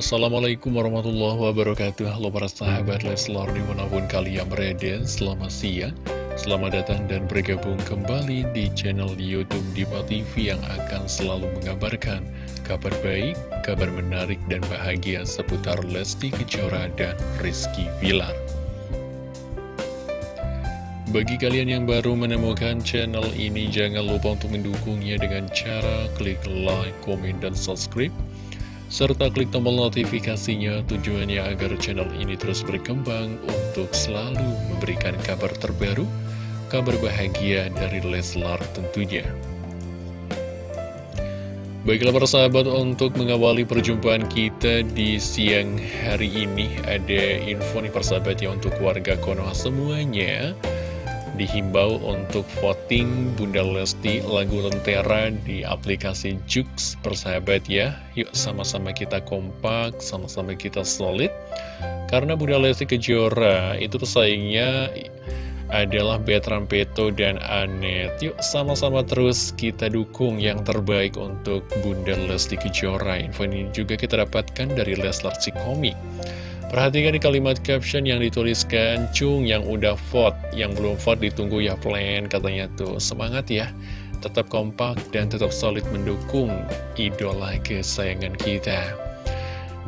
Assalamualaikum warahmatullahi wabarakatuh. Halo para sahabat Leslar di mana pun kalian berada Selamat siang Selamat datang dan bergabung kembali di channel Youtube Diva TV Yang akan selalu mengabarkan kabar baik, kabar menarik dan bahagia Seputar Lesti Kejora dan Rizky Vilar bagi kalian yang baru menemukan channel ini, jangan lupa untuk mendukungnya dengan cara klik like, komen, dan subscribe serta klik tombol notifikasinya tujuannya agar channel ini terus berkembang untuk selalu memberikan kabar terbaru, kabar bahagia dari Leslar tentunya. Baiklah para sahabat untuk mengawali perjumpaan kita di siang hari ini ada info nih persahabat ya untuk warga Konoha semuanya dihimbau untuk voting Bunda Lesti lagu Lentera di aplikasi Jux. Persahabat ya Yuk sama-sama kita kompak, sama-sama kita solid. Karena Bunda Lesti Kejora itu pesaingnya adalah Betran Peto dan Anet. Yuk sama-sama terus kita dukung yang terbaik untuk Bunda Lesti Kejora. Info ini juga kita dapatkan dari Leslar Cikomi Perhatikan di kalimat caption yang dituliskan Cung yang udah vote, yang belum vote ditunggu ya plan katanya tuh. Semangat ya, tetap kompak dan tetap solid mendukung idola kesayangan kita.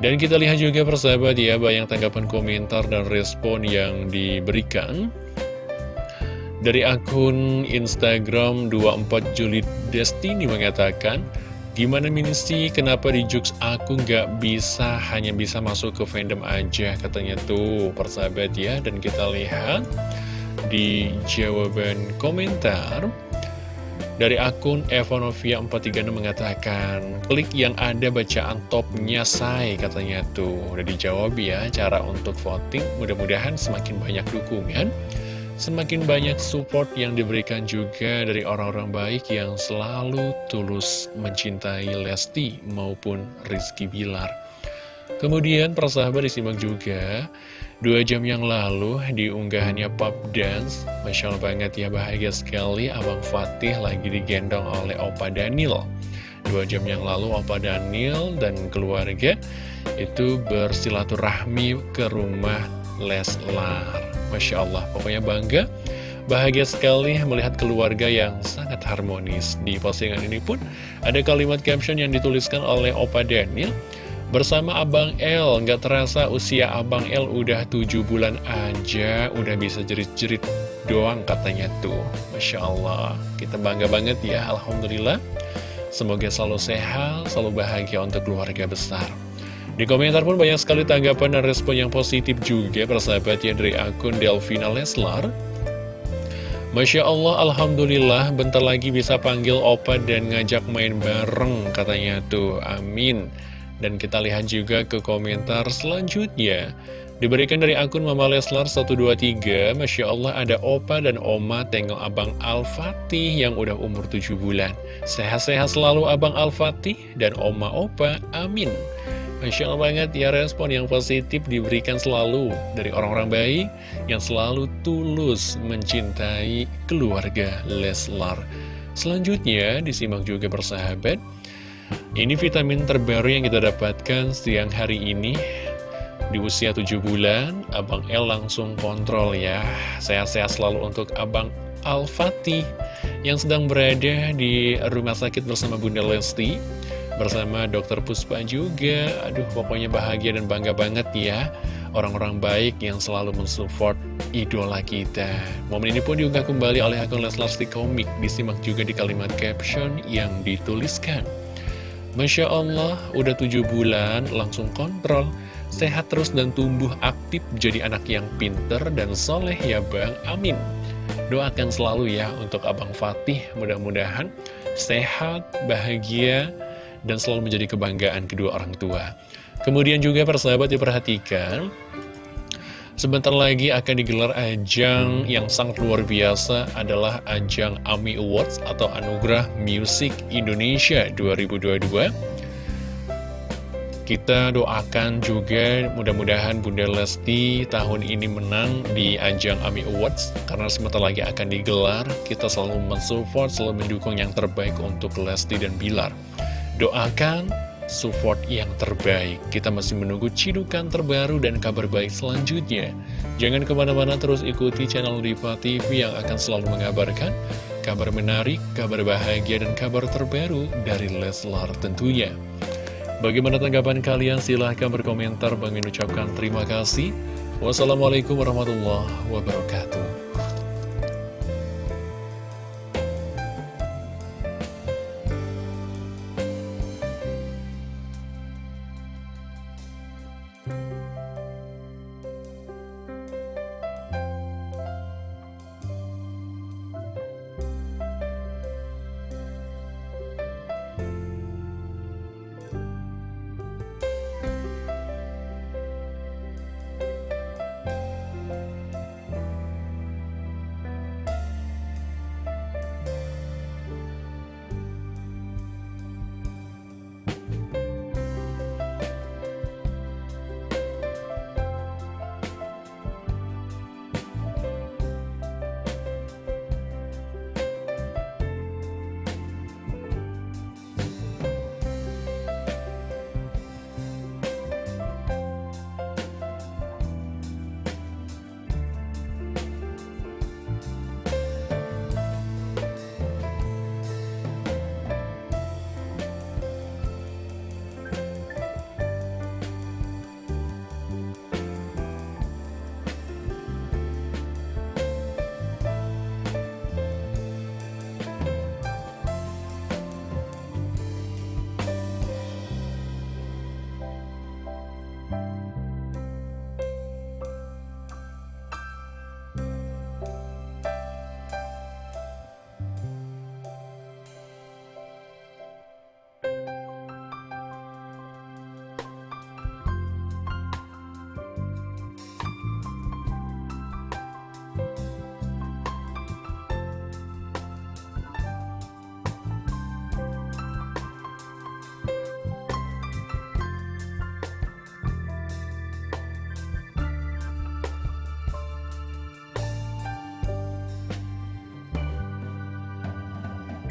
Dan kita lihat juga persahabat ya banyak tanggapan komentar dan respon yang diberikan. Dari akun Instagram 24 Juli Destiny mengatakan Gimana sih kenapa di Jux aku nggak bisa, hanya bisa masuk ke fandom aja? Katanya tuh persahabat ya. Dan kita lihat di jawaban komentar dari akun Evonovia 436 mengatakan Klik yang ada bacaan topnya say katanya tuh. Udah dijawab ya cara untuk voting Mudah-mudahan semakin banyak dukungan Semakin banyak support yang diberikan juga dari orang-orang baik yang selalu tulus mencintai Lesti maupun Rizky Bilar. Kemudian persahabat disimak juga Dua jam yang lalu di unggahannya Pop Dance Masya Allah banget ya bahagia sekali Abang Fatih lagi digendong oleh Opa Daniel Dua jam yang lalu Opa Daniel dan keluarga Itu bersilaturahmi ke rumah Leslar. Masya Allah, pokoknya bangga Bahagia sekali melihat keluarga yang sangat harmonis. Di postingan ini pun ada kalimat caption yang dituliskan oleh Opa Daniel Bersama Abang L, nggak terasa usia Abang L udah tujuh bulan aja Udah bisa jerit-jerit doang katanya tuh. Masya Allah, kita bangga banget ya Alhamdulillah. Semoga selalu sehat, selalu bahagia untuk keluarga besar di komentar pun banyak sekali tanggapan dan respon yang positif juga persahabat ya dari akun Delvina Leslar. Masya Allah, Alhamdulillah, bentar lagi bisa panggil Opa dan ngajak main bareng katanya tuh, amin. Dan kita lihat juga ke komentar selanjutnya. Diberikan dari akun Mama Leslar 123, Masya Allah ada Opa dan Oma tengok Abang Al-Fatih yang udah umur 7 bulan. Sehat-sehat selalu Abang Al-Fatih dan Oma Opa, amin. Masya Allah banget ya respon yang positif diberikan selalu dari orang-orang baik yang selalu tulus mencintai keluarga Leslar. Selanjutnya disimak juga bersahabat. Ini vitamin terbaru yang kita dapatkan siang hari ini di usia 7 bulan, Abang El langsung kontrol ya. Sehat-sehat selalu untuk Abang Al-Fatih yang sedang berada di rumah sakit bersama Bunda Lesti bersama dokter Puspa juga. Aduh pokoknya bahagia dan bangga banget ya. Orang-orang baik yang selalu mensupport idola kita. Momen ini pun diunggah kembali oleh akun Leslar Komik Disimak juga di kalimat caption yang dituliskan. Masya Allah, udah tujuh bulan langsung kontrol. Sehat terus dan tumbuh aktif jadi anak yang pinter dan soleh ya Bang, amin. Doakan selalu ya untuk Abang Fatih. Mudah-mudahan sehat, bahagia, dan selalu menjadi kebanggaan kedua orang tua. Kemudian juga persahabat diperhatikan, sebentar lagi akan digelar ajang yang sangat luar biasa adalah ajang AMI Awards atau Anugerah Music Indonesia 2022. Kita doakan juga mudah-mudahan Bunda Lesti tahun ini menang di ajang AMI Awards Karena sebentar lagi akan digelar Kita selalu mensupport, selalu mendukung yang terbaik untuk Lesti dan Bilar Doakan support yang terbaik. Kita masih menunggu cidukan terbaru dan kabar baik selanjutnya. Jangan ke mana-mana terus ikuti channel Diva TV yang akan selalu mengabarkan kabar menarik, kabar bahagia, dan kabar terbaru dari Leslar tentunya. Bagaimana tanggapan kalian? Silahkan berkomentar. Bang ucapkan terima kasih. Wassalamualaikum warahmatullahi wabarakatuh.